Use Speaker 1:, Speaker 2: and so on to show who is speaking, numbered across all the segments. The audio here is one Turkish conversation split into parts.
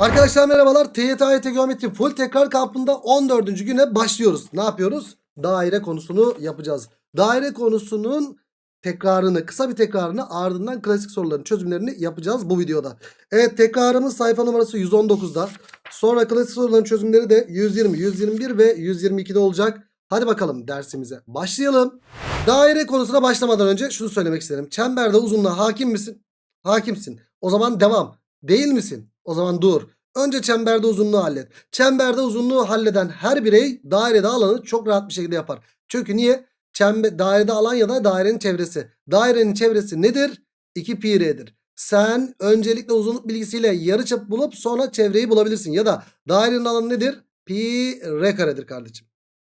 Speaker 1: Arkadaşlar merhabalar. TYT Geometri Full Tekrar kampında 14. güne başlıyoruz. Ne yapıyoruz? Daire konusunu yapacağız. Daire konusunun tekrarını, kısa bir tekrarını ardından klasik soruların çözümlerini yapacağız bu videoda. Evet tekrarımız sayfa numarası 119'da. Sonra klasik soruların çözümleri de 120, 121 ve 122'de olacak. Hadi bakalım dersimize başlayalım. Daire konusuna başlamadan önce şunu söylemek isterim. Çemberde uzunluğa hakim misin? Hakimsin. O zaman devam. Değil misin? O zaman dur. Önce çemberde uzunluğu hallet. Çemberde uzunluğu halleden her birey dairede alanı çok rahat bir şekilde yapar. Çünkü niye? Çembe, dairede alan ya da dairenin çevresi. Dairenin çevresi nedir? 2 pi r'dir. Sen öncelikle uzunluk bilgisiyle yarıçap bulup sonra çevreyi bulabilirsin. Ya da dairenin alanı nedir? Pi r karedir kardeşim.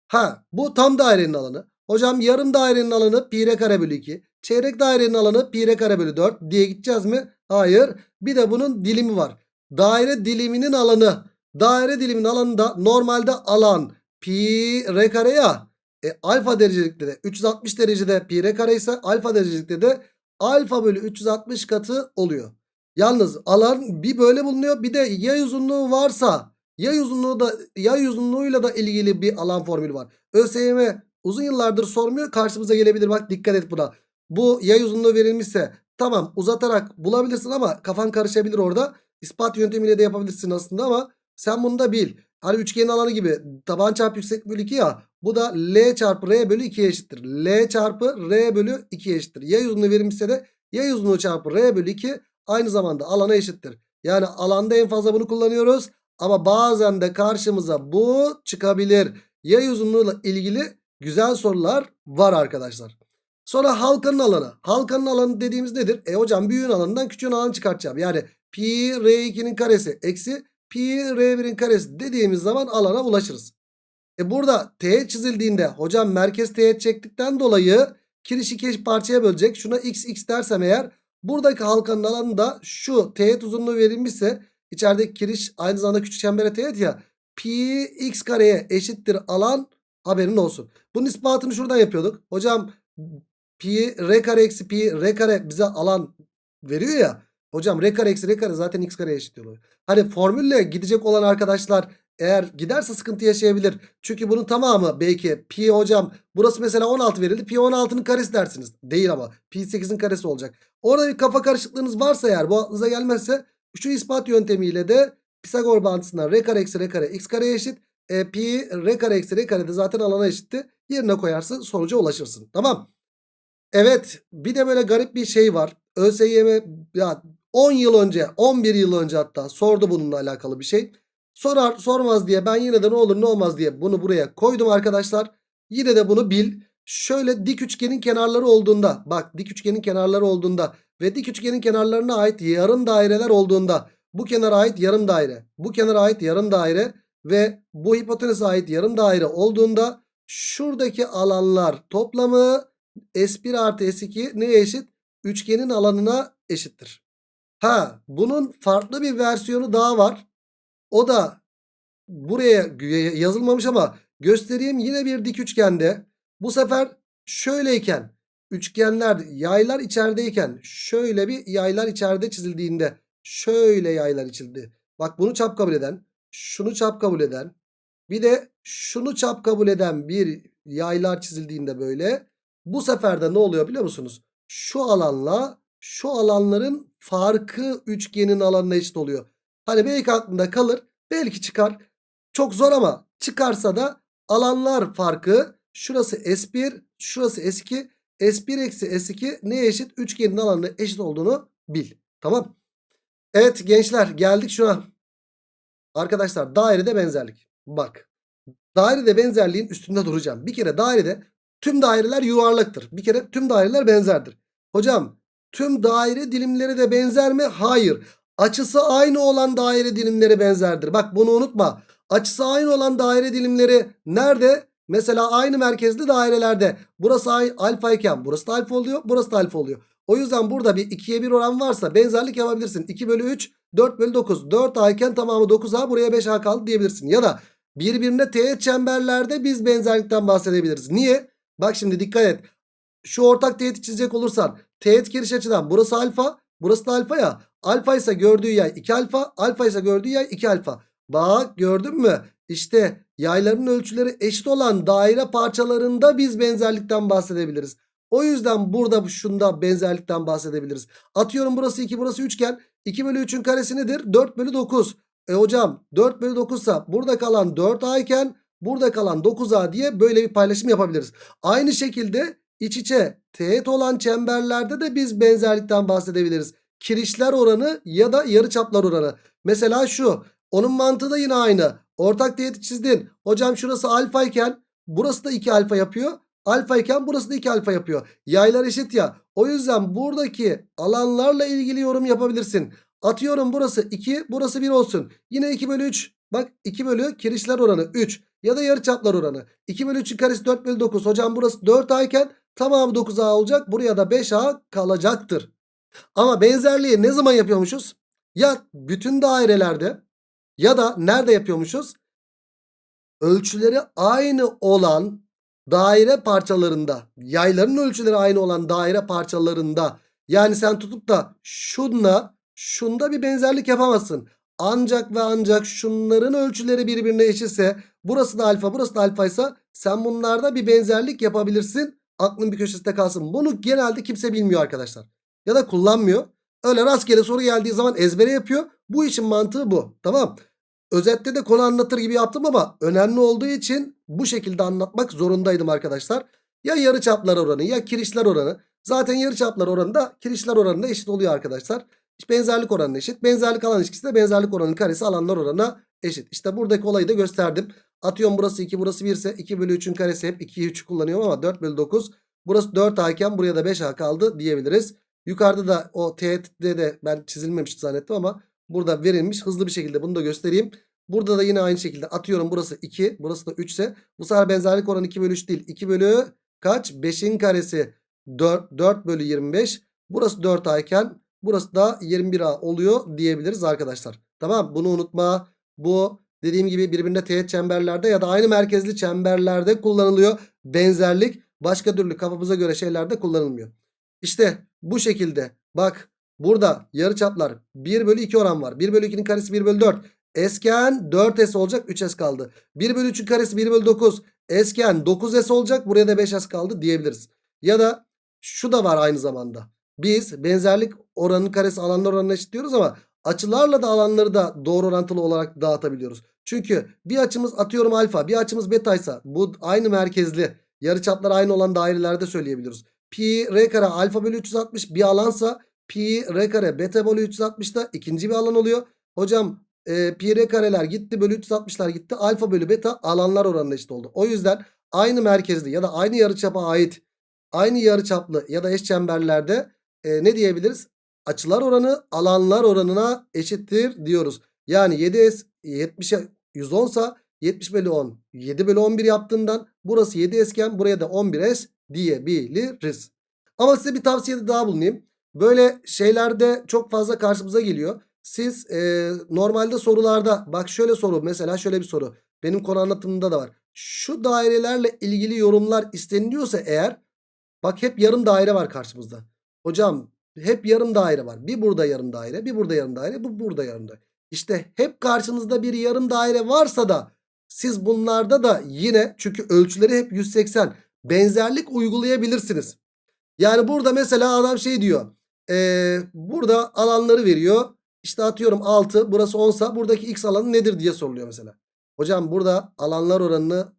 Speaker 1: Ha bu tam dairenin alanı. Hocam yarım dairenin alanı pi r kare bölü 2. Çeyrek dairenin alanı pi r kare bölü 4 diye gideceğiz mi? Hayır. Bir de bunun dilimi var. Daire diliminin alanı. Daire diliminin alanında normalde alan pi r kare ya. E, alfa derecelikte de 360 derecede pi r kare ise alfa derecelikte de alfa bölü 360 katı oluyor. Yalnız alan bir böyle bulunuyor bir de yay uzunluğu varsa yay uzunluğu da yay uzunluğuyla da ilgili bir alan formülü var. ÖSYM uzun yıllardır sormuyor karşımıza gelebilir bak dikkat et buna. Bu yay uzunluğu verilmişse tamam uzatarak bulabilirsin ama kafan karışabilir orada. İspat yöntemiyle de yapabilirsin aslında ama sen bunu da bil. Hani üçgenin alanı gibi taban çarpı yükseklik bölü 2 ya. Bu da L çarpı R bölü 2'ye eşittir. L çarpı R bölü 2'ye eşittir. Yay uzunluğu verilmişse de yay uzunluğu çarpı R bölü 2 aynı zamanda alana eşittir. Yani alanda en fazla bunu kullanıyoruz. Ama bazen de karşımıza bu çıkabilir. Yay uzunluğuyla ilgili güzel sorular var arkadaşlar. Sonra halkanın alanı. Halkanın alanı dediğimiz nedir? E hocam büyüğün alanından küçüğün alanı çıkartacağım. Yani pi r2'nin karesi eksi pi r1'in karesi dediğimiz zaman alana ulaşırız. E burada teğet çizildiğinde hocam merkez teğet çektikten dolayı kirişi iki parçaya bölecek. Şuna x x dersem eğer buradaki halkanın alanı da şu teğet uzunluğu verilmişse içerideki kiriş aynı zamanda küçük çembere teğet ya pi x kareye eşittir alan haberin olsun. Bunun ispatını şuradan yapıyorduk. Hocam pi r kare eksi pi r kare bize alan veriyor ya. Hocam r kare eksi r kare zaten x kareye eşit oluyor. Hani formülle gidecek olan arkadaşlar eğer giderse sıkıntı yaşayabilir. Çünkü bunun tamamı belki pi hocam burası mesela 16 verildi. Pi 16'nın karesi dersiniz. Değil ama pi 8'in karesi olacak. Orada bir kafa karışıklığınız varsa eğer bu aklınıza gelmezse şu ispat yöntemiyle de Pisagor bağıntısından r kare eksi r kare x kareye eşit. E, pi r kare eksi r kare de zaten alana eşitti. Yerine koyarsın sonuca ulaşırsın. Tamam. Evet bir de böyle garip bir şey var. ÖSYM ya 10 yıl önce 11 yıl önce hatta sordu bununla alakalı bir şey. Sorar sormaz diye ben yine de ne olur ne olmaz diye bunu buraya koydum arkadaşlar. Yine de bunu bil. Şöyle dik üçgenin kenarları olduğunda bak dik üçgenin kenarları olduğunda ve dik üçgenin kenarlarına ait yarım daireler olduğunda bu kenara ait yarım daire bu kenara ait yarım daire ve bu hipotenüse ait yarım daire olduğunda şuradaki alanlar toplamı S1 artı S2 neye eşit? Üçgenin alanına eşittir. Ha bunun farklı bir versiyonu daha var. O da buraya yazılmamış ama göstereyim yine bir dik üçgende. Bu sefer şöyleyken üçgenler yaylar içerideyken şöyle bir yaylar içeride çizildiğinde şöyle yaylar çizildi. Bak bunu çap kabul eden şunu çap kabul eden bir de şunu çap kabul eden bir yaylar çizildiğinde böyle bu sefer de ne oluyor biliyor musunuz? Şu alanla şu alanların farkı üçgenin alanına eşit oluyor. Hani belki aklında kalır. Belki çıkar. Çok zor ama çıkarsa da alanlar farkı şurası S1 şurası S2 S1 eksi S2 neye eşit? Üçgenin alanına eşit olduğunu bil. Tamam. Evet gençler geldik şuna. Arkadaşlar dairede benzerlik. Bak. Dairede benzerliğin üstünde duracağım. Bir kere dairede tüm daireler yuvarlaktır. Bir kere tüm daireler benzerdir. Hocam tüm daire dilimleri de benzer mi? Hayır. Açısı aynı olan daire dilimleri benzerdir. Bak bunu unutma. Açısı aynı olan daire dilimleri nerede? Mesela aynı merkezli dairelerde. Burası alfa iken burası da alfa oluyor. Burası da alfa oluyor. O yüzden burada bir 2'ye 1 oran varsa benzerlik yapabilirsin. 2 bölü 3 4 bölü 9. 4 A iken tamamı 9A buraya 5A kaldı diyebilirsin. Ya da birbirine teğet çemberlerde biz benzerlikten bahsedebiliriz. Niye? Bak şimdi dikkat et. Şu ortak teğeti çizecek olursan teğet giriş açıdan burası alfa Burası da alfa ya. Alfa ise gördüğü yay 2 alfa. Alfa ise gördüğü yay 2 alfa. Bak gördün mü? İşte yayların ölçüleri eşit olan daire parçalarında biz benzerlikten bahsedebiliriz. O yüzden burada şunda benzerlikten bahsedebiliriz. Atıyorum burası 2 burası üçgen. 2 bölü 3'ün karesi nedir? 4 bölü 9. E hocam 4 bölü 9 ise burada kalan 4A iken burada kalan 9A diye böyle bir paylaşım yapabiliriz. Aynı şekilde iç içe teğet olan çemberlerde de biz benzerlikten bahsedebiliriz. Kirişler oranı ya da yarıçaplar oranı. Mesela şu. Onun mantığı da yine aynı. Ortak teğeti çizdin. Hocam şurası alfa iken burası da 2 alfa yapıyor. Alfa iken burası da 2 alfa yapıyor. Yaylar eşit ya. O yüzden buradaki alanlarla ilgili yorum yapabilirsin. Atıyorum burası 2 burası 1 olsun. Yine 2 bölü 3. Bak 2 bölü kirişler oranı 3. Ya da yarıçaplar oranı. 2 bölü 3'ün karesi 4 bölü 9. Hocam burası 4A iken tamamı 9A olacak. Buraya da 5A kalacaktır. Ama benzerliği ne zaman yapıyormuşuz? Ya bütün dairelerde ya da nerede yapıyormuşuz? Ölçüleri aynı olan daire parçalarında, yayların ölçüleri aynı olan daire parçalarında. Yani sen tutup da şunla şunda bir benzerlik yapamazsın. Ancak ve ancak şunların ölçüleri birbirine eşitse burası da alfa burası da alfa ise sen bunlarda bir benzerlik yapabilirsin. Aklın bir köşesinde kalsın. Bunu genelde kimse bilmiyor arkadaşlar. Ya da kullanmıyor. Öyle rastgele soru geldiği zaman ezbere yapıyor. Bu işin mantığı bu. Tamam. Özette de konu anlatır gibi yaptım ama önemli olduğu için bu şekilde anlatmak zorundaydım arkadaşlar. Ya yarıçaplar oranı ya kirişler oranı. Zaten yarıçaplar oranı da kirişler oranına eşit oluyor arkadaşlar. Benzerlik oranına eşit. Benzerlik alan ilişkisi de benzerlik oranının karesi alanlar oranına eşit. İşte buradaki olayı da gösterdim. Atıyorum burası 2 burası 1 ise 2 bölü 3'ün karesi hep 2'yi 3'ü kullanıyorum ama 4 bölü 9. Burası 4A iken buraya da 5A kaldı diyebiliriz. Yukarıda da o teğette de ben çizilmemiş zannettim ama burada verilmiş. Hızlı bir şekilde bunu da göstereyim. Burada da yine aynı şekilde atıyorum burası 2 burası da 3 ise bu sefer benzerlik oranı 2 bölü 3 değil. 2 bölü kaç? 5'in karesi 4, 4 bölü 25. Burası 4A iken burası da 21A oluyor diyebiliriz arkadaşlar. Tamam bunu unutma. Bu dediğim gibi birbirine teğet çemberlerde ya da aynı merkezli çemberlerde kullanılıyor. Benzerlik başka türlü kafamıza göre şeylerde kullanılmıyor. İşte bu şekilde bak burada yarıçaplar 1 bölü 2 oran var. 1 bölü 2'nin karesi 1 bölü 4. Esken 4S olacak 3S kaldı. 1 bölü 3'ün karesi 1 bölü 9. Esken 9S olacak buraya da 5S kaldı diyebiliriz. Ya da şu da var aynı zamanda. Biz benzerlik oranının karesi alanlar oranına eşit diyoruz ama açılarla da alanları da doğru orantılı olarak dağıtabiliyoruz. Çünkü bir açımız atıyorum alfa bir açımız beta ise bu aynı merkezli yarıçaplar aynı olan dairelerde söyleyebiliyoruz. Pi r kare alfa bölü 360 bir alansa pi r kare beta bölü 360 da ikinci bir alan oluyor. Hocam e, pi r kareler gitti bölü 360'lar gitti alfa bölü beta alanlar oranına eşit oldu. O yüzden aynı merkezli ya da aynı yarıçapa ait aynı yarıçaplı ya da eş çemberlerde e, ne diyebiliriz? Açılar oranı alanlar oranına eşittir diyoruz. Yani 7S 70'e 110 sa 70 bölü 10 7 bölü 11 yaptığından burası 7 esken buraya da 11S diyebiliriz. Ama size bir tavsiyede daha bulunayım. Böyle şeylerde çok fazla karşımıza geliyor. Siz e, normalde sorularda bak şöyle soru mesela şöyle bir soru. Benim konu anlatımında da var. Şu dairelerle ilgili yorumlar isteniliyorsa eğer bak hep yarım daire var karşımızda. Hocam hep yarım daire var. Bir burada yarım daire, bir burada yarım daire, bu burada yarım daire. İşte hep karşınızda bir yarım daire varsa da siz bunlarda da yine çünkü ölçüleri hep 180 benzerlik uygulayabilirsiniz. Yani burada mesela adam şey diyor. Ee, burada alanları veriyor. İşte atıyorum 6 burası 10 sa buradaki x alanı nedir diye soruluyor mesela. Hocam burada alanlar oranını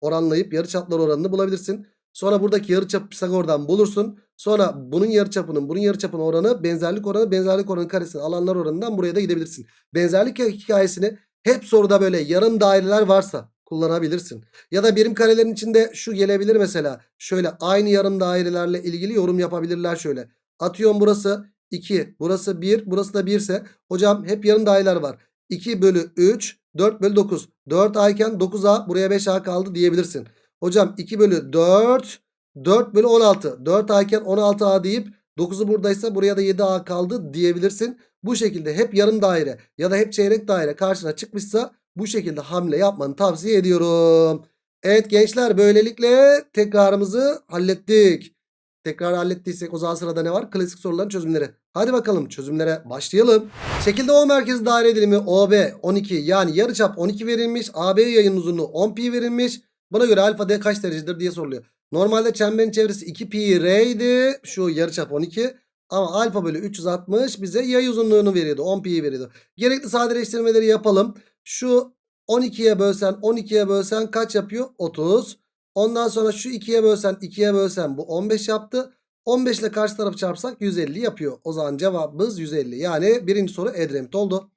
Speaker 1: oranlayıp yarıçaplar oranını bulabilirsin. Sonra buradaki yarıçapı Pisagor'dan bulursun. Sonra bunun yarıçapının bunun yarıçapının oranı benzerlik oranı benzerlik oranı karesinin alanlar oranından buraya da gidebilirsin. Benzerlik hikayesini hep soruda böyle yarım daireler varsa kullanabilirsin. Ya da birim karelerin içinde şu gelebilir mesela. Şöyle aynı yarım dairelerle ilgili yorum yapabilirler şöyle. Atıyorum burası 2 burası 1 burası da 1 ise hocam hep yarım daireler var. 2 bölü 3 4 bölü 9 4A iken 9A buraya 5A kaldı diyebilirsin. Hocam 2 bölü 4 4 bölü 16 4A iken 16A deyip 9'u buradaysa buraya da 7A kaldı diyebilirsin. Bu şekilde hep yarım daire ya da hep çeyrek daire karşına çıkmışsa bu şekilde hamle yapmanı tavsiye ediyorum. Evet gençler böylelikle tekrarımızı hallettik. Tekrar hallettiysek o zaman sırada ne var? Klasik soruların çözümleri. Hadi bakalım çözümlere başlayalım. Şekilde O merkezi daire dilimi OB 12 yani yarıçap 12 verilmiş. AB yayın uzunluğu 10 pi verilmiş. Buna göre alfa D kaç derecedir diye soruluyor. Normalde çemberin çevresi 2 pi r idi. Şu yarıçap 12. Ama alfa bölü 360 bize yay uzunluğunu veriyordu. 10 pi'yi veriyordu. Gerekli sadeleştirmeleri yapalım. Şu 12'ye bölsen 12'ye bölsen kaç yapıyor? 30. Ondan sonra şu 2'ye bölsen 2'ye bölsen bu 15 yaptı. 15 ile karşı tarafı çarpsak 150 yapıyor. O zaman cevabımız 150. Yani birinci soru Edremit oldu.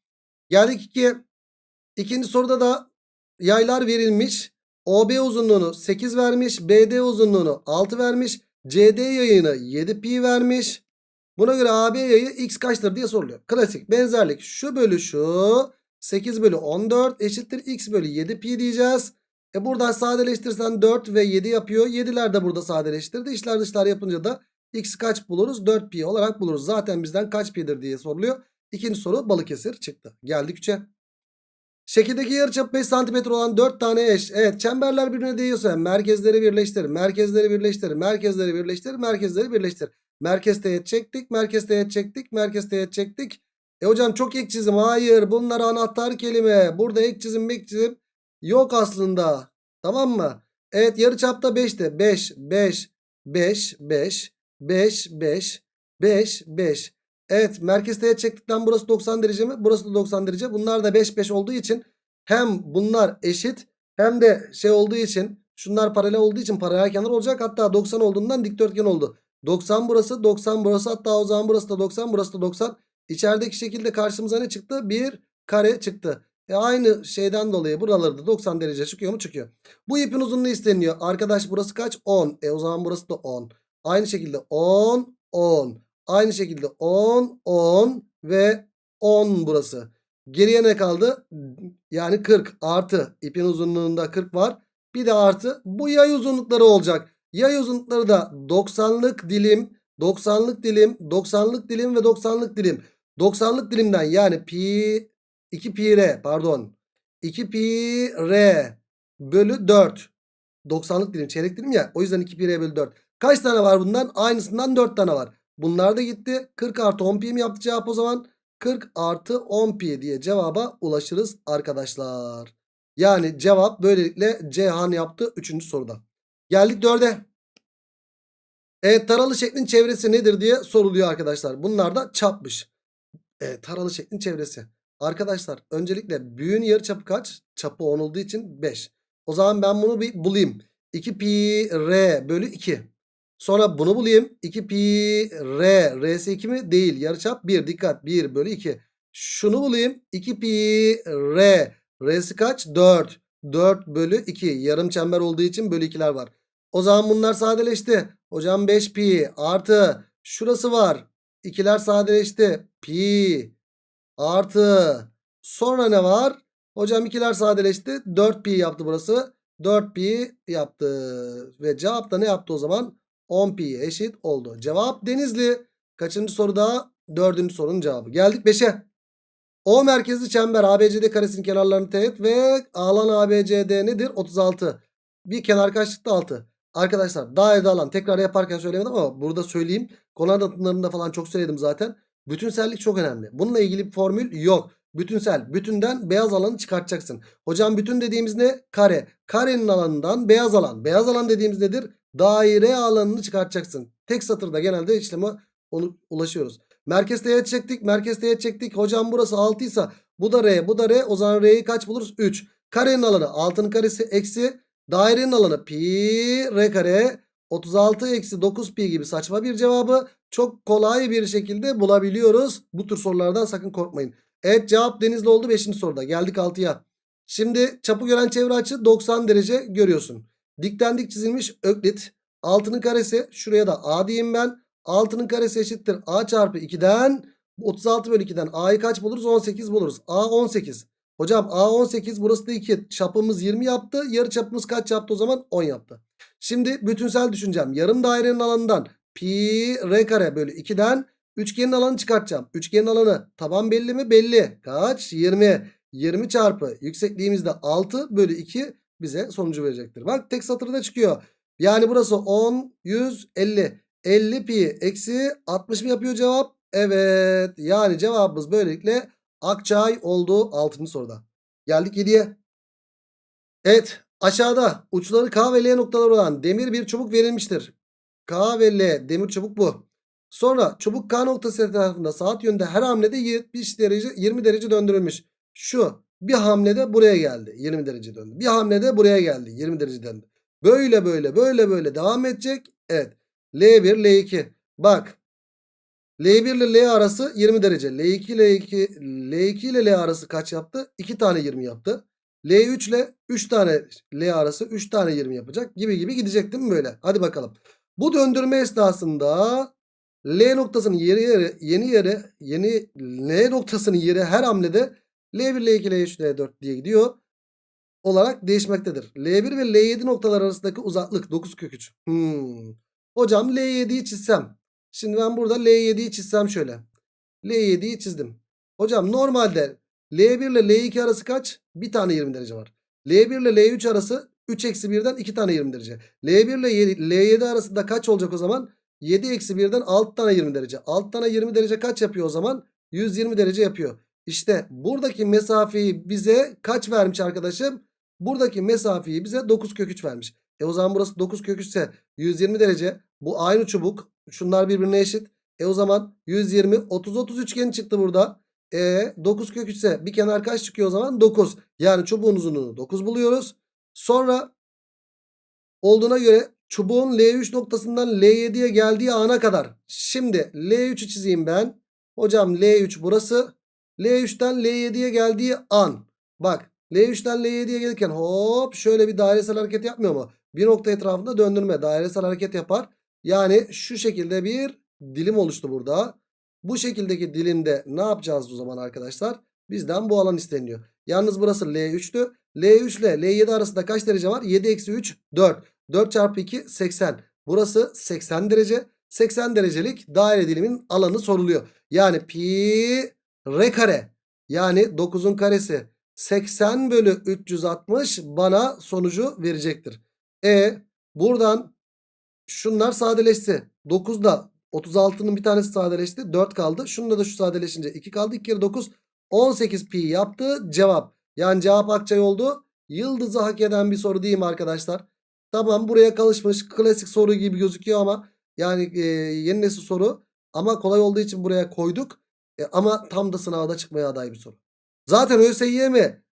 Speaker 1: Geldik 2'ye. İkinci soruda da yaylar verilmiş. OB uzunluğunu 8 vermiş. BD uzunluğunu 6 vermiş. CD yayını 7 pi vermiş. Buna göre AB yayı x kaçtır diye soruluyor. Klasik benzerlik şu bölü şu 8 bölü 14 eşittir x bölü 7 pi diyeceğiz. E buradan sadeleştirsen 4 ve 7 yapıyor. 7'ler de burada sadeleştirdi. İşler dışlar yapınca da x kaç buluruz? 4 pi olarak buluruz. Zaten bizden kaç pi'dir diye soruluyor. İkinci soru Balıkesir çıktı. Geldik 3'e. Şekildeki yarıçapı 5 cm olan 4 tane eş. Evet çemberler birbirine değiyorsa merkezleri birleştir. Merkezleri birleştir. Merkezleri birleştir. Merkezleri birleştir. Merkez teğet çektik. Merkez teğet çektik. Merkez teğet çektik. E hocam çok ek çizim. Hayır bunlar anahtar kelime. Burada ek çizim ek çizim yok aslında. Tamam mı? Evet yarıçapta 5'te. 5 5 5 5 5 5 5 5. Evet merkez teğet çektikten burası 90 derece mi? Burası da 90 derece. Bunlar da 5 5 olduğu için hem bunlar eşit hem de şey olduğu için şunlar paralel olduğu için paralel kenar olacak. Hatta 90 olduğundan dikdörtgen oldu. 90 burası 90 burası hatta o zaman burası da 90 burası da 90. İçerideki şekilde karşımıza ne çıktı? Bir kare çıktı. E aynı şeyden dolayı buraları da 90 derece çıkıyor mu? Çıkıyor. Bu ipin uzunluğu isteniyor. Arkadaş burası kaç? 10. E o zaman burası da 10. Aynı şekilde 10 10. Aynı şekilde 10 10 ve 10 burası. Geriye ne kaldı? Yani 40 artı ipin uzunluğunda 40 var. Bir de artı bu yay uzunlukları olacak. Yay uzunlukları da 90'lık dilim, 90'lık dilim, 90'lık dilim ve 90'lık dilim. 90'lık dilimden yani pi 2 pi r pardon. 2 pi r bölü 4. 90'lık dilim çeyrek dilim ya. O yüzden 2 pi r bölü 4. Kaç tane var bundan? Aynısından 4 tane var. Bunlar da gitti. 40 artı 10 pi mi yaptı cevap o zaman? 40 artı 10 pi diye cevaba ulaşırız arkadaşlar. Yani cevap böylelikle Cihan yaptı 3. soruda. Geldik 4'e. Evet taralı şeklin çevresi nedir diye soruluyor arkadaşlar. Bunlar da çapmış. Evet taralı şeklin çevresi. Arkadaşlar öncelikle büyüğün yarı çapı kaç? Çapı 10 olduğu için 5. O zaman ben bunu bir bulayım. 2 pi r bölü 2. Sonra bunu bulayım. 2 pi r. R'si 2 mi? Değil. Yarıçap 1. Dikkat. 1 bölü 2. Şunu bulayım. 2 pi r. R'si kaç? 4. 4 bölü 2. Yarım çember olduğu için bölü 2'ler var. O zaman bunlar sadeleşti. Hocam 5 pi artı. Şurası var. 2'ler sadeleşti. Pi artı. Sonra ne var? Hocam 2'ler sadeleşti. 4 pi yaptı burası. 4 pi yaptı. Ve cevap da ne yaptı o zaman? 10 pi eşit oldu. Cevap Denizli. Kaçıncı soruda? Dördüncü sorunun cevabı. Geldik 5'e. O merkezli çember ABCD karesinin kenarlarını teğet ve alan ABCD nedir? 36. Bir kenar kaçlıkta 6. Arkadaşlar dairede alan tekrar yaparken söylemedim ama burada söyleyeyim. Konu anlatımlarında falan çok söyledim zaten. Bütünsellik çok önemli. Bununla ilgili bir formül yok. Bütünsel. Bütünden beyaz alanı çıkartacaksın. Hocam bütün dediğimiz ne? Kare. Karenin alanından beyaz alan. Beyaz alan dediğimiz nedir? Daire alanını çıkartacaksın. Tek satırda genelde işleme onu ulaşıyoruz. Merkez teğet çektik. Merkez teğet çektik. Hocam burası 6 ise bu da R. Bu da R. O zaman R'yi kaç buluruz? 3. Karenin alanı 6'nın karesi eksi. Dairenin alanı pi R kare. 36 eksi 9 pi gibi saçma bir cevabı çok kolay bir şekilde bulabiliyoruz. Bu tür sorulardan sakın korkmayın. Evet cevap Denizli oldu 5. soruda. Geldik 6'ya. Şimdi çapı gören çevre açı 90 derece görüyorsun. Dikten dik çizilmiş öklit. 6'nın karesi şuraya da a diyeyim ben. 6'nın karesi eşittir a çarpı 2'den 36 bölü 2'den a'yı kaç buluruz? 18 buluruz. a 18. Hocam a 18 burası da 2. Çapımız 20 yaptı. Yarı çapımız kaç yaptı o zaman? 10 yaptı. Şimdi bütünsel düşüneceğim. Yarım dairenin alanından pi r kare bölü 2'den üçgenin alanı çıkartacağım. Üçgenin alanı taban belli mi? Belli. Kaç? 20. 20 çarpı yüksekliğimizde 6 bölü 2 bize sonucu verecektir. Bak tek satırda çıkıyor. Yani burası 10, 100, 50. 50 pi eksi 60 mı yapıyor cevap? Evet. Yani cevabımız böylelikle Akçay oldu 6. soruda. Geldik 7'ye. Evet. Aşağıda uçları K ve L noktaları olan demir bir çubuk verilmiştir. K ve L demir çubuk bu. Sonra çubuk K noktası etrafında saat yönünde her hamlede 70 derece 20 derece döndürülmüş. Şu bir hamlede buraya geldi 20 derece döndü. Bir hamlede buraya geldi 20 derece döndü. Böyle böyle böyle böyle devam edecek. Evet. L1 L2. Bak. L1 ile L arası 20 derece. L2 ile L2, L2 ile L arası kaç yaptı? 2 tane 20 yaptı. L3 ile 3 tane L arası 3 tane 20 yapacak gibi gibi gidecek değil mi böyle? Hadi bakalım. Bu döndürme esnasında L noktasının yeri yeri yeni yeri yeni L noktasının yeri her hamlede L1 L2 L3 L4 diye gidiyor olarak değişmektedir. L1 ve L7 noktalar arasındaki uzaklık 9 kök 3. Hmm. Hocam L7'yi çizsem. Şimdi ben burada L7'yi çizsem şöyle. L7'yi çizdim. Hocam normalde L1 ile L2 arası kaç? Bir tane 20 derece var. L1 ile L3 arası 3 eksi 1'den 2 tane 20 derece. L1 ile Y- L7 arasında kaç olacak o zaman? 7 eksi 1'den 6 tane 20 derece. 6 tane 20 derece kaç yapıyor o zaman? 120 derece yapıyor. İşte buradaki mesafeyi bize kaç vermiş arkadaşım? Buradaki mesafeyi bize 9 kök 3 vermiş. E o zaman burası 9 kök 3 ise 120 derece. Bu aynı çubuk. Şunlar birbirine eşit. E o zaman 120 30 30 üçgeni çıktı burada. E 9 kök 3 ise bir kenar kaç çıkıyor o zaman? 9. Yani çubuğun uzunluğunu 9 buluyoruz. Sonra olduğuna göre çubuğun L3 noktasından L7'ye geldiği ana kadar. Şimdi L3'ü çizeyim ben. Hocam L3 burası. L3'ten L7'ye geldiği an. Bak L3'ten L7'ye gelirken hop şöyle bir dairesel hareket yapmıyor mu? Bir nokta etrafında döndürme dairesel hareket yapar. Yani şu şekilde bir dilim oluştu burada. Bu şekildeki dilimde ne yapacağız o zaman arkadaşlar? Bizden bu alan isteniyor. Yalnız burası L3'tü. L3 ile L7 arasında kaç derece var? 7 eksi 3 4. 4 çarpı 2 80. Burası 80 derece. 80 derecelik daire dilimin alanı soruluyor. Yani pi r kare. Yani 9'un karesi 80 bölü 360 bana sonucu verecektir. E buradan şunlar sadeleşti. 9'da 36'nın bir tanesi sadeleşti. 4 kaldı. Şunda da şu sadeleşince 2 kaldı. 2 kere 9 18 pi yaptı. Cevap. Yani cevap Akçay oldu. Yıldızı hak eden bir soru değil mi arkadaşlar? Tamam buraya kalışmış klasik soru gibi gözüküyor ama yani e, yeni nesil soru ama kolay olduğu için buraya koyduk. E, ama tam da sınavda çıkmaya aday bir soru. Zaten ÖSYM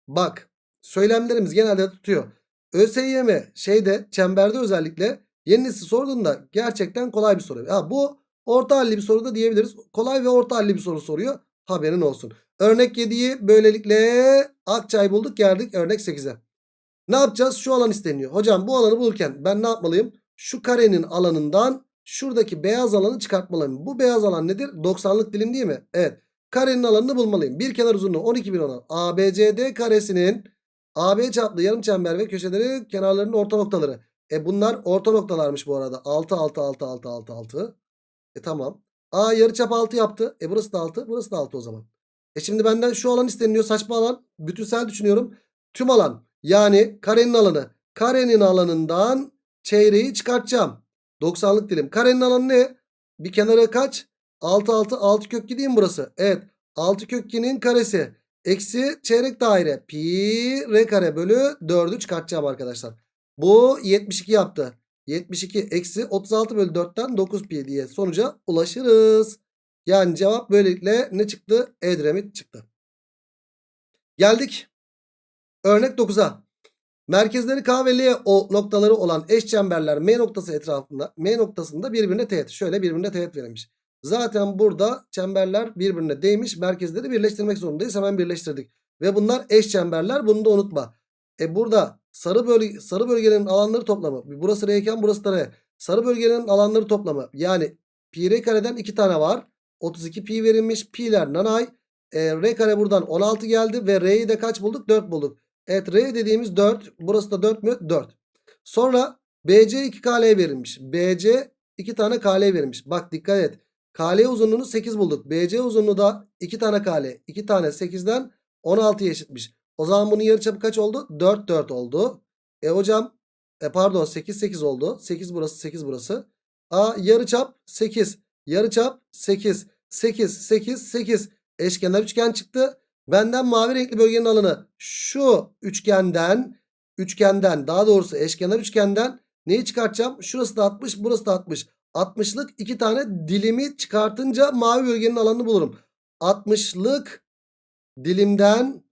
Speaker 1: bak söylemlerimiz genelde tutuyor. ÖSYM şeyde çemberde özellikle yeni nesil sorduğunda gerçekten kolay bir soru. Ha, bu orta halli bir soru da diyebiliriz. Kolay ve orta halli bir soru soruyor. Haberin olsun. Örnek 7'yi böylelikle Akçay bulduk geldik örnek 8'e. Ne yapacağız? Şu alan isteniyor. Hocam bu alanı bulurken ben ne yapmalıyım? Şu karenin alanından şuradaki beyaz alanı çıkartmalıyım. Bu beyaz alan nedir? 90'lık dilim değil mi? Evet. Karenin alanını bulmalıyım. Bir kenar uzunluğu 12 bin olan ABCD karesinin AB çaplı yarım çember ve köşeleri kenarlarının orta noktaları. E bunlar orta noktalarmış bu arada. 6 6 6 6 6 6. E tamam. A yarıçap 6 yaptı. E burası da 6. Burası da 6 o zaman. E şimdi benden şu alan isteniyor. Saçma alan. Bütünsel düşünüyorum. Tüm alan. Yani karenin alanı. Karenin alanından çeyreği çıkartacağım. 90'lık dilim. Karenin alanı ne? Bir kenara kaç? 6 6 6 kök 2 değil mi burası? Evet. 6 kök 2'nin karesi. Eksi çeyrek daire. Pi r kare bölü 4'ü çıkartacağım arkadaşlar. Bu 72 yaptı. 72 eksi 36 bölü 4'ten 9 pi diye sonuca ulaşırız. Yani cevap böylelikle ne çıktı? Edremit çıktı. Geldik. Örnek 9'a. Merkezleri K ve L o noktaları olan eş çemberler M noktası etrafında M noktasında birbirine teğet. Şöyle birbirine teğet verilmiş. Zaten burada çemberler birbirine değmiş. Merkezleri birleştirmek zorundayız. Hemen birleştirdik. Ve bunlar eş çemberler. Bunu da unutma. E burada sarı bölge sarı bölgenin alanları toplamı. Burası R burası da R. Sarı bölgenin alanları toplamı. Yani pi r kareden 2 tane var. 32 pi verilmiş. Pi'ler nanay. E, r kare buradan 16 geldi ve r'yi de kaç bulduk? 4 bulduk. Evet R dediğimiz 4. Burası da 4 mü? 4. Sonra BC 2 KL verilmiş. BC 2 tane KL verilmiş. Bak dikkat et. KL uzunluğunu 8 bulduk. BC uzunluğu da 2 tane KL. 2 tane 8'den 16'ya eşitmiş. O zaman bunun yarıçapı kaç oldu? 4 4 oldu. E hocam e pardon 8 8 oldu. 8 burası 8 burası. A yarıçap 8. Yarıçap 8. 8 8 8. Eşkenar üçgen çıktı. Benden mavi renkli bölgenin alanı şu üçgenden üçgenden daha doğrusu eşkenar üçgenden neyi çıkartacağım? Şurası da 60 burası da 60. 60'lık iki tane dilimi çıkartınca mavi bölgenin alanını bulurum. 60'lık dilimden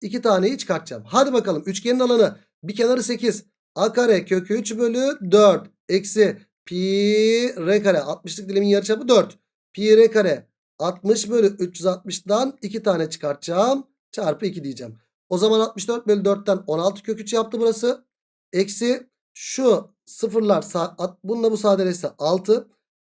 Speaker 1: iki taneyi çıkartacağım. Hadi bakalım üçgenin alanı bir kenarı 8. A kare kök 3 bölü 4 eksi pi r kare 60'lık dilimin yarıçapı 4. Pi r kare 60 bölü 360'dan 2 tane çıkartacağım. Çarpı 2 diyeceğim. O zaman 64 bölü 4'ten 16 kök 3 yaptı burası. Eksi şu sıfırlar bununla bu sadeleşse 6.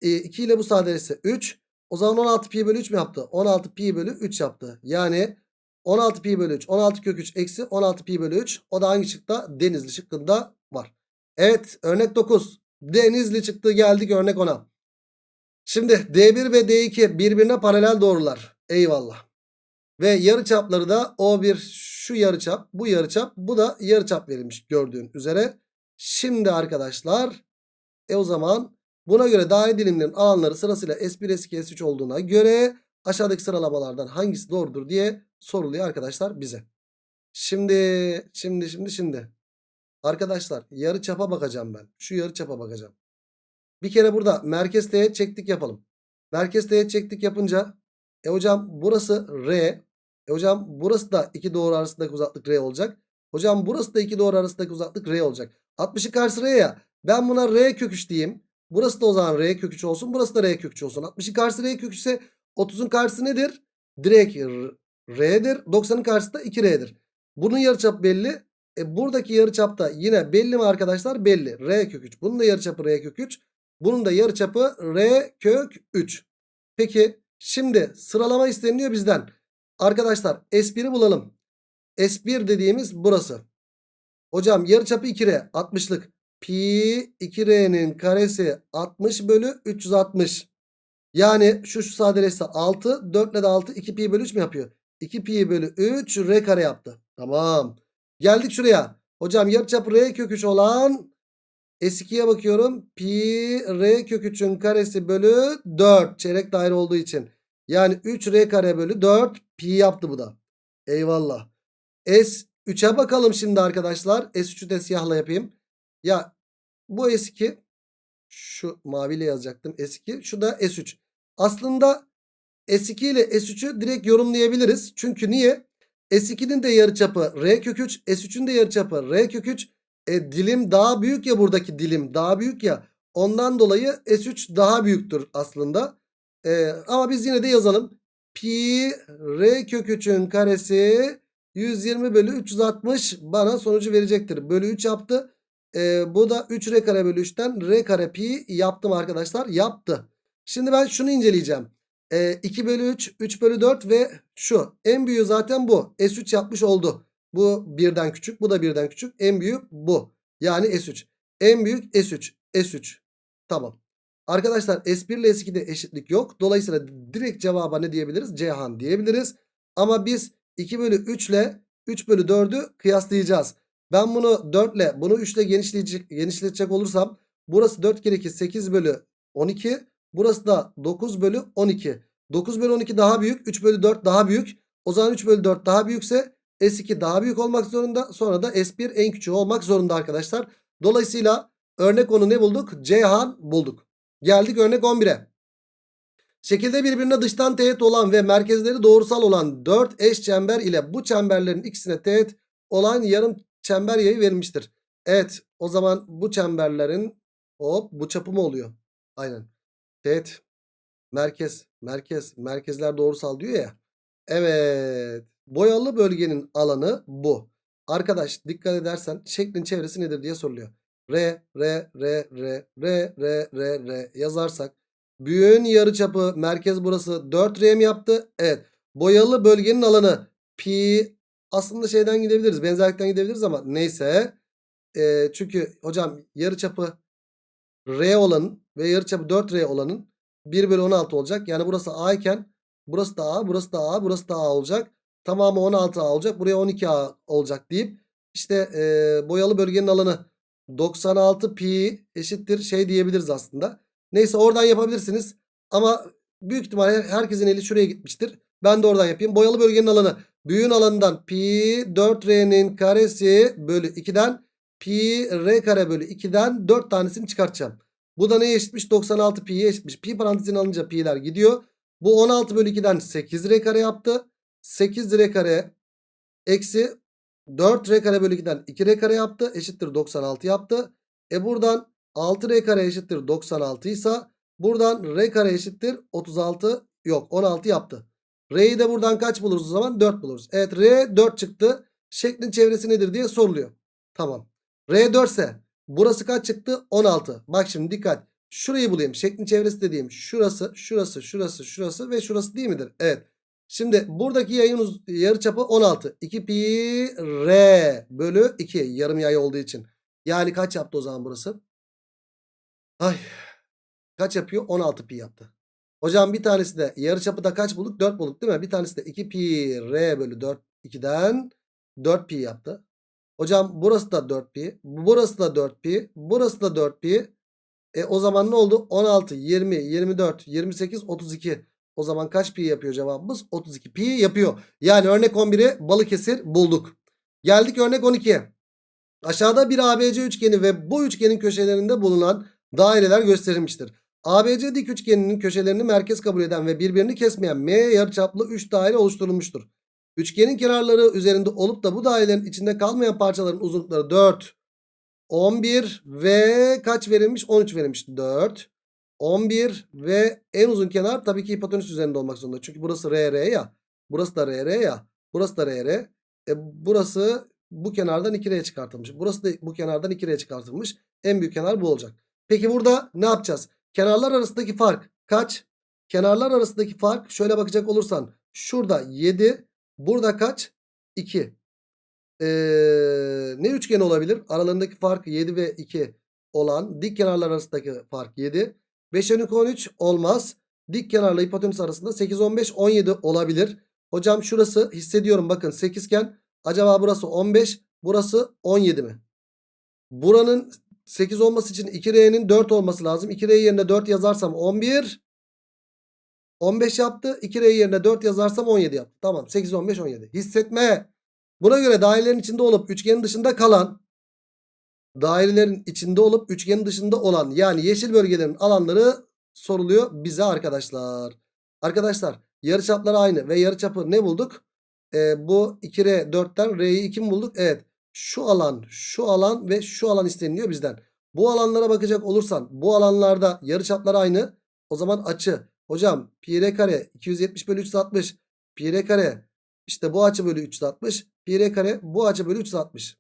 Speaker 1: E, 2 ile bu sadeleşse 3. O zaman 16 pi bölü 3 mü yaptı? 16 pi bölü 3 yaptı. Yani 16 pi bölü 3. 16 kök 3 eksi 16 pi bölü 3. O da hangi şıkta? Denizli şıkkında var. Evet örnek 9. Denizli çıktı geldik örnek 10'a. Şimdi D1 ve D2 birbirine paralel doğrular. Eyvallah. Ve yarıçapları da O1 şu yarıçap, bu yarıçap, bu da yarıçap verilmiş gördüğün üzere. Şimdi arkadaşlar e o zaman buna göre daire dilimlerinin alanları sırasıyla S1, S2, S3 olduğuna göre aşağıdaki sıralamalardan hangisi doğrudur diye soruluyor arkadaşlar bize. Şimdi şimdi şimdi şimdi arkadaşlar yarıçapa bakacağım ben. Şu yarıçapa bakacağım. Bir kere burada merkez teğet çektik yapalım. Merkez teğet çektik yapınca e hocam burası R. E hocam burası da iki doğru arasındaki uzaklık R olacak. Hocam burası da iki doğru arasındaki uzaklık R olacak. 60'ın karşısı R ya. Ben buna R kök 3 diyeyim. Burası da o zaman R kök 3 olsun. Burası da R kök 3 olsun. 60'ın karşısı R kök 3 ise 30'un karşısı nedir? Direkt R'dir. 90'ın karşısı da 2R'dir. Bunun yarıçapı belli. E buradaki yarıçapta yine belli mi arkadaşlar? Belli. R kök 3. Bunun da yarıçapı R kök 3. Bunun da yarıçapı R kök 3. Peki şimdi sıralama isteniyor bizden. Arkadaşlar S1'i bulalım. S1 dediğimiz burası. Hocam yarıçapı 2R 60'lık. Pi 2R'nin karesi 60 bölü 360. Yani şu şu sadeleşse 6. 4 ile de 6 2 pi bölü 3 mü yapıyor? 2 pi bölü 3 R kare yaptı. Tamam. Geldik şuraya. Hocam yarıçapı R kök 3 olan S2'ye bakıyorum. Pi R kök 3'ün karesi bölü 4. Çeyrek daire olduğu için. Yani 3 R kare bölü 4 pi yaptı bu da. Eyvallah. S3'e bakalım şimdi arkadaşlar. S3'ü de siyahla yapayım. Ya bu S2 şu maviyle yazacaktım S2. Şu da S3. Aslında S2 ile S3'ü direkt yorumlayabiliriz. Çünkü niye? S2'nin de yarıçapı R kök 3. S3'ün de yarıçapı R kök 3. E, dilim daha büyük ya buradaki dilim daha büyük ya. Ondan dolayı S3 daha büyüktür aslında. E, ama biz yine de yazalım. Pi R kök 3'ün karesi 120 bölü 360 bana sonucu verecektir. Bölü 3 yaptı. E, bu da 3 R kare bölü 3'ten R kare pi yaptım arkadaşlar. Yaptı. Şimdi ben şunu inceleyeceğim. E, 2 bölü 3, 3 bölü 4 ve şu. En büyüğü zaten bu. S3 yapmış oldu. Bu birden küçük. Bu da birden küçük. En büyük bu. Yani S3. En büyük S3. S3. Tamam. Arkadaşlar S1 ile S2'de eşitlik yok. Dolayısıyla direkt cevaba ne diyebiliriz? Cihan diyebiliriz. Ama biz 2 bölü 3 ile 3 bölü 4'ü kıyaslayacağız. Ben bunu 4 ile bunu 3 ile genişleyecek, genişletecek olursam burası 4 kere 2 8 bölü 12. Burası da 9 bölü 12. 9 bölü 12 daha büyük. 3 bölü 4 daha büyük. O zaman 3 bölü 4 daha büyükse S2 daha büyük olmak zorunda. Sonra da S1 en küçüğü olmak zorunda arkadaşlar. Dolayısıyla örnek onu ne bulduk? Ceyhan bulduk. Geldik örnek 11'e. Şekilde birbirine dıştan teğet olan ve merkezleri doğrusal olan 4 eş çember ile bu çemberlerin ikisine teğet olan yarım çember yayı verilmiştir. Evet o zaman bu çemberlerin hop bu çapı mı oluyor? Aynen. Teğet. Merkez. Merkez. Merkezler doğrusal diyor ya. Evet. Boyalı bölgenin alanı bu. Arkadaş dikkat edersen şeklin çevresi nedir diye soruluyor. R, R, R, R, R, R, R, R yazarsak. Büyüğün yarıçapı merkez burası 4R mi yaptı? Evet. Boyalı bölgenin alanı pi aslında şeyden gidebiliriz. Benzerlikten gidebiliriz ama neyse. Ee, çünkü hocam yarıçapı R olanın ve yarıçapı 4R olanın 1 bölü 16 olacak. Yani burası A iken burası da A, burası da A, burası da A olacak. Tamamı 16A olacak. Buraya 12A olacak deyip işte e, boyalı bölgenin alanı 96 pi eşittir şey diyebiliriz aslında. Neyse oradan yapabilirsiniz. Ama büyük ihtimalle herkesin eli şuraya gitmiştir. Ben de oradan yapayım. Boyalı bölgenin alanı. Büyüğün alanından pi 4r'nin karesi bölü 2'den pi r kare bölü 2'den 4 tanesini çıkartacağım. Bu da neye eşitmiş? 96 pi'ye eşitmiş. Pi parantezine alınca pi'ler gidiyor. Bu 16 bölü 2'den 8 r kare yaptı. 8 r kare eksi 4 r kare bölü 2'den 2 r kare yaptı. Eşittir 96 yaptı. E buradan 6 r kare eşittir 96 ise buradan r kare eşittir 36 yok 16 yaptı. R'yi de buradan kaç buluruz o zaman? 4 buluruz. Evet R 4 çıktı. Şeklin çevresi nedir diye soruluyor. Tamam. R 4 ise burası kaç çıktı? 16. Bak şimdi dikkat. Şurayı bulayım. Şeklin çevresi dediğim şurası, şurası, şurası, şurası ve şurası değil midir? Evet. Şimdi buradaki yayın yarıçapı 16. 2 pi r bölü 2 yarım yay olduğu için. Yani kaç yaptı o zaman burası? Ay. Kaç yapıyor? 16 pi yaptı. Hocam bir tanesi de yarıçapı da kaç bulduk? 4 bulduk değil mi? Bir tanesi de 2 pi r bölü 4 2'den 4 pi yaptı. Hocam burası da 4 pi. Burası da 4 pi. Burası da 4 pi. E o zaman ne oldu? 16, 20, 24, 28, 32. O zaman kaç pi yapıyor cevabımız? 32 pi yapıyor. Yani örnek 11'i Balıkesir bulduk. Geldik örnek 12'ye. Aşağıda bir ABC üçgeni ve bu üçgenin köşelerinde bulunan daireler gösterilmiştir. ABC dik üçgeninin köşelerini merkez kabul eden ve birbirini kesmeyen M yarıçaplı 3 daire oluşturulmuştur. Üçgenin kenarları üzerinde olup da bu dairelerin içinde kalmayan parçaların uzunlukları 4, 11 ve kaç verilmiş? 13 verilmiş. 4, 11 ve en uzun kenar tabii ki hipotenüs üzerinde olmak zorunda. Çünkü burası RR ya. Burası da RR ya. Burası da RR. E, burası bu kenardan 2R'ye çıkartılmış. Burası da bu kenardan 2R'ye çıkartılmış. En büyük kenar bu olacak. Peki burada ne yapacağız? Kenarlar arasındaki fark kaç? Kenarlar arasındaki fark şöyle bakacak olursan şurada 7 burada kaç? 2. Ee, ne üçgen olabilir? Aralarındaki fark 7 ve 2 olan dik kenarlar arasındaki fark 7. 5 12 13 olmaz. Dik kenarla hipotenüs arasında 8 15 17 olabilir. Hocam şurası hissediyorum bakın 8 iken acaba burası 15 burası 17 mi? Buranın 8 olması için 2R'nin 4 olması lazım. 2R yerine 4 yazarsam 11. 15 yaptı. 2R yerine 4 yazarsam 17 yaptı. Tamam 8, 15, 17. Hissetme. Buna göre dairelerin içinde olup üçgenin dışında kalan dairelerin içinde olup üçgenin dışında olan yani yeşil bölgelerin alanları soruluyor bize arkadaşlar. Arkadaşlar yarıçapları aynı ve yarıçapı ne bulduk? Ee, bu 2R 4'ten R'yi 2 mi bulduk? Evet. Şu alan, şu alan ve şu alan isteniliyor bizden. Bu alanlara bakacak olursan bu alanlarda yarıçaplar aynı. O zaman açı. Hocam pi r kare 270 bölü 360. Pi r kare işte bu açı bölü 360. Pi r kare bu açı bölü 360.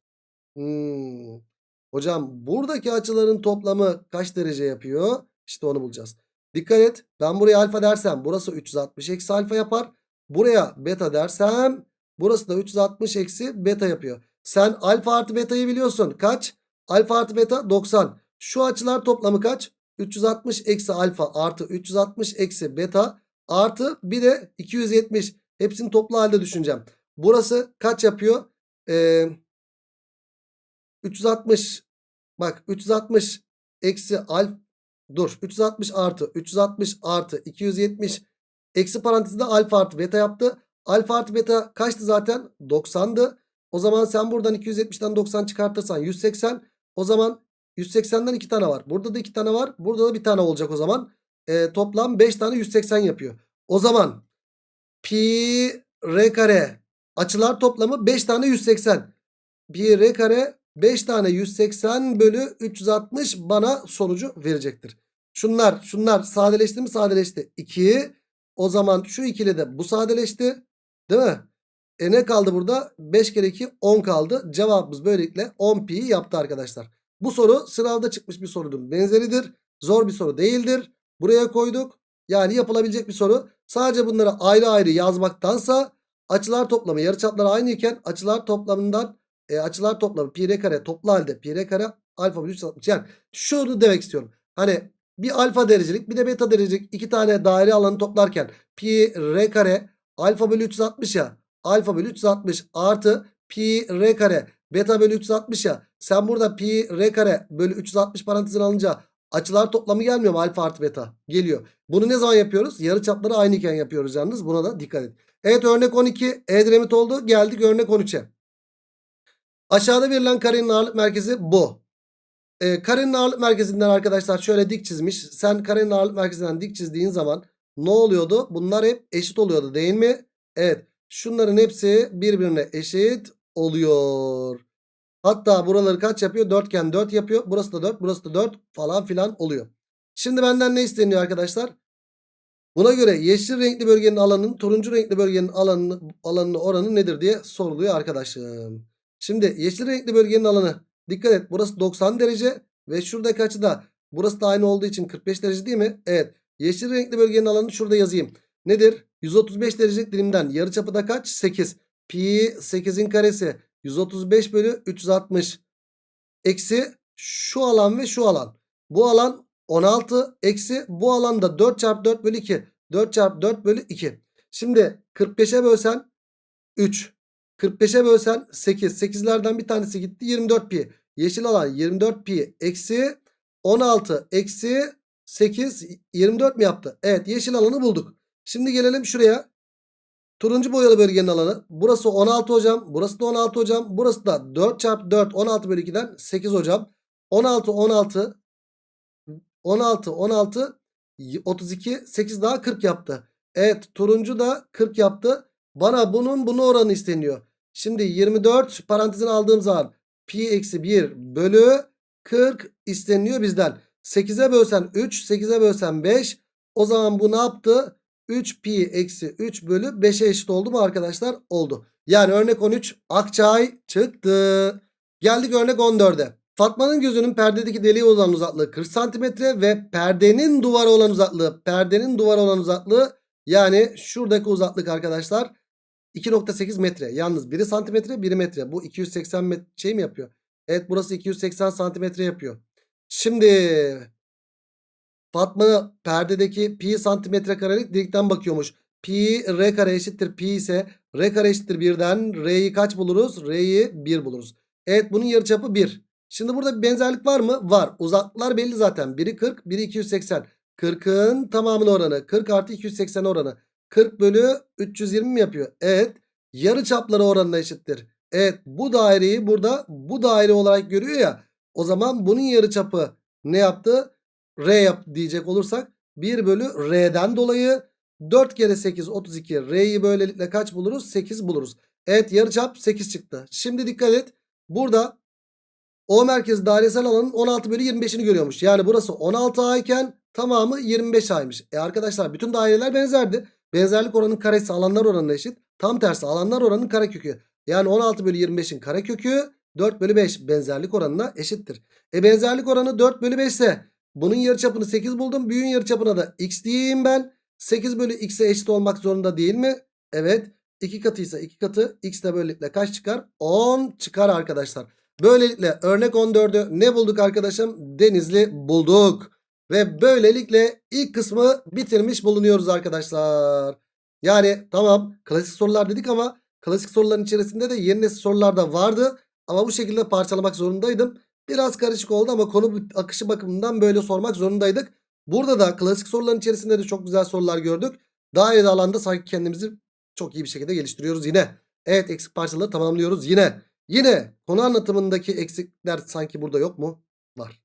Speaker 1: Hmm. Hocam buradaki açıların toplamı kaç derece yapıyor? İşte onu bulacağız. Dikkat et. Ben buraya alfa dersem burası 360 eksi alfa yapar. Buraya beta dersem burası da 360 eksi beta yapıyor. Sen alfa artı beta'yı biliyorsun. Kaç? Alfa artı beta 90. Şu açılar toplamı kaç? 360 eksi alfa artı 360 eksi beta artı bir de 270. Hepsini toplu halde düşüneceğim. Burası kaç yapıyor? Ee, 360 bak 360 eksi alfa dur 360 artı 360 artı 270 eksi parantezinde alfa artı beta yaptı. Alfa artı beta kaçtı zaten? 90'dı. O zaman sen buradan 270'ten 90 çıkartırsan 180. O zaman 180'den 2 tane var. Burada da 2 tane var. Burada da bir tane olacak o zaman. E, toplam 5 tane 180 yapıyor. O zaman pi r kare açılar toplamı 5 tane 180. Pi r kare 5 tane 180 bölü 360 bana sonucu verecektir. Şunlar şunlar sadeleşti mi sadeleşti. 2 o zaman şu ikili de bu sadeleşti. Değil mi? E ne kaldı burada? 5 kere 2 10 kaldı. Cevabımız böylelikle 10 pi yaptı arkadaşlar. Bu soru sınavda çıkmış bir sorunun benzeridir. Zor bir soru değildir. Buraya koyduk. Yani yapılabilecek bir soru. Sadece bunları ayrı ayrı yazmaktansa açılar toplamı yarıçaplar aynı iken açılar toplamından e, açılar toplamı pi r kare toplu halde pi r kare alfa bölü 360. Yani şunu demek istiyorum. Hani bir alfa derecelik bir de beta derecelik iki tane daire alanı toplarken pi r kare alfa bölü 360 ya alfa bölü 360 artı pi r kare beta bölü 360 ya sen burada pi r kare bölü 360 parantezine alınca Açılar toplamı gelmiyor mu? Alfa artı beta. Geliyor. Bunu ne zaman yapıyoruz? Yarıçapları aynıyken yapıyoruz yalnız. Buna da dikkat et. Evet örnek 12 Edremit oldu. Geldik örnek 13'e. Aşağıda verilen karenin ağırlık merkezi bu. Ee, karenin ağırlık merkezinden arkadaşlar şöyle dik çizmiş. Sen karenin ağırlık merkezinden dik çizdiğin zaman ne oluyordu? Bunlar hep eşit oluyordu değil mi? Evet. Şunların hepsi birbirine eşit oluyor. Hatta buraları kaç yapıyor? Dörtgen 4 yapıyor. Burası da 4, burası da 4 falan filan oluyor. Şimdi benden ne isteniyor arkadaşlar? Buna göre yeşil renkli bölgenin alanının turuncu renkli bölgenin alanını, alanını oranı nedir diye soruluyor arkadaşım. Şimdi yeşil renkli bölgenin alanı dikkat et burası 90 derece ve şuradaki açı da burası da aynı olduğu için 45 derece değil mi? Evet. Yeşil renkli bölgenin alanını şurada yazayım. Nedir? 135 derecelik dilimden yarıçapı da kaç? 8. Pi 8'in karesi 135 bölü 360 eksi şu alan ve şu alan. Bu alan 16 eksi bu alanda 4 çarpı 4 bölü 2. 4 çarpı 4 bölü 2. Şimdi 45'e bölsen 3. 45'e bölsen 8. 8'lerden bir tanesi gitti 24 pi. Yeşil alan 24 pi eksi 16 eksi 8 24 mi yaptı? Evet yeşil alanı bulduk. Şimdi gelelim şuraya. Turuncu boyalı bölgenin alanı. Burası 16 hocam. Burası da 16 hocam. Burası da 4 çarpı 4 16 bölü 2'den 8 hocam. 16 16 16 16 32 8 daha 40 yaptı. Evet turuncu da 40 yaptı. Bana bunun bunu oranı isteniyor. Şimdi 24 parantezine aldığım zaman pi eksi 1 bölü 40 isteniyor bizden. 8'e bölsen 3 8'e bölsen 5 o zaman bu ne yaptı? 3 pi eksi 3 bölü 5'e eşit oldu mu arkadaşlar? Oldu. Yani örnek 13 Akçay çıktı. Geldik örnek 14'e. Fatma'nın gözünün perdedeki deliğe olan uzaklığı 40 santimetre ve perdenin duvara olan uzaklığı perdenin duvara olan uzaklığı yani şuradaki uzaklık arkadaşlar 2.8 metre. Yalnız biri santimetre biri metre. Bu 280 metre şey mi yapıyor? Evet burası 280 santimetre yapıyor. Şimdi Fatma perdedeki pi santimetre karelik delikten bakıyormuş. Pi r kare eşittir pi ise r kare eşittir 1'den r'yi kaç buluruz? R'yi 1 buluruz. Evet bunun yarıçapı 1. Şimdi burada bir benzerlik var mı? Var. Uzaklıklar belli zaten. Biri 40 biri 280. 40'ın tamamının oranı 40 artı 280 oranı. 40 bölü 320 mi yapıyor? Evet. Yarı çapları oranına eşittir. Evet bu daireyi burada bu daire olarak görüyor ya. O zaman bunun yarı çapı ne yaptı? R yap diyecek olursak 1 bölü R'den dolayı 4 kere 8 32 R'yi böylelikle kaç buluruz? 8 buluruz. Evet yarıçap 8 çıktı. Şimdi dikkat et. Burada O merkez dairesel alanın 16 bölü 25'ini görüyormuş. Yani burası 16A iken tamamı 25A'ymış. E arkadaşlar bütün daireler benzerdi. Benzerlik oranının karesi alanlar oranına eşit. Tam tersi alanlar oranının karekökü. Yani 16 bölü 25'in karekökü 4 bölü 5 benzerlik oranına eşittir. E benzerlik oranı 4 bölü 5 ise bunun yarıçapını 8 buldum. Büyüğün yarıçapına da x diyeyim ben. 8 bölü x'e eşit olmak zorunda değil mi? Evet. 2 katıysa 2 katı. X de böylelikle kaç çıkar? 10 çıkar arkadaşlar. Böylelikle örnek 14'ü ne bulduk arkadaşım? Denizli bulduk. Ve böylelikle ilk kısmı bitirmiş bulunuyoruz arkadaşlar. Yani tamam klasik sorular dedik ama klasik soruların içerisinde de yeni nesil sorular da vardı. Ama bu şekilde parçalamak zorundaydım. Biraz karışık oldu ama konu akışı bakımından böyle sormak zorundaydık. Burada da klasik soruların içerisinde de çok güzel sorular gördük. Daireli alanda sanki kendimizi çok iyi bir şekilde geliştiriyoruz yine. Evet eksik parçaları tamamlıyoruz yine. Yine konu anlatımındaki eksikler sanki burada yok mu? Var.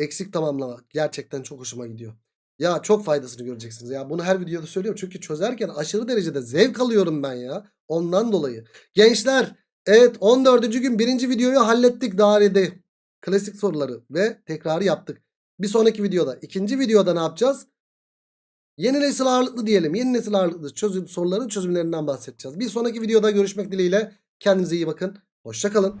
Speaker 1: Eksik tamamlama gerçekten çok hoşuma gidiyor. Ya çok faydasını göreceksiniz ya. Bunu her videoda söylüyorum. Çünkü çözerken aşırı derecede zevk alıyorum ben ya. Ondan dolayı. Gençler evet 14. gün birinci videoyu hallettik dairede. Klasik soruları ve tekrarı yaptık. Bir sonraki videoda ikinci videoda ne yapacağız? Yeni nesil ağırlıklı diyelim. Yeni nesil ağırlıklı çözüm, soruların çözümlerinden bahsedeceğiz. Bir sonraki videoda görüşmek dileğiyle. Kendinize iyi bakın. Hoşçakalın.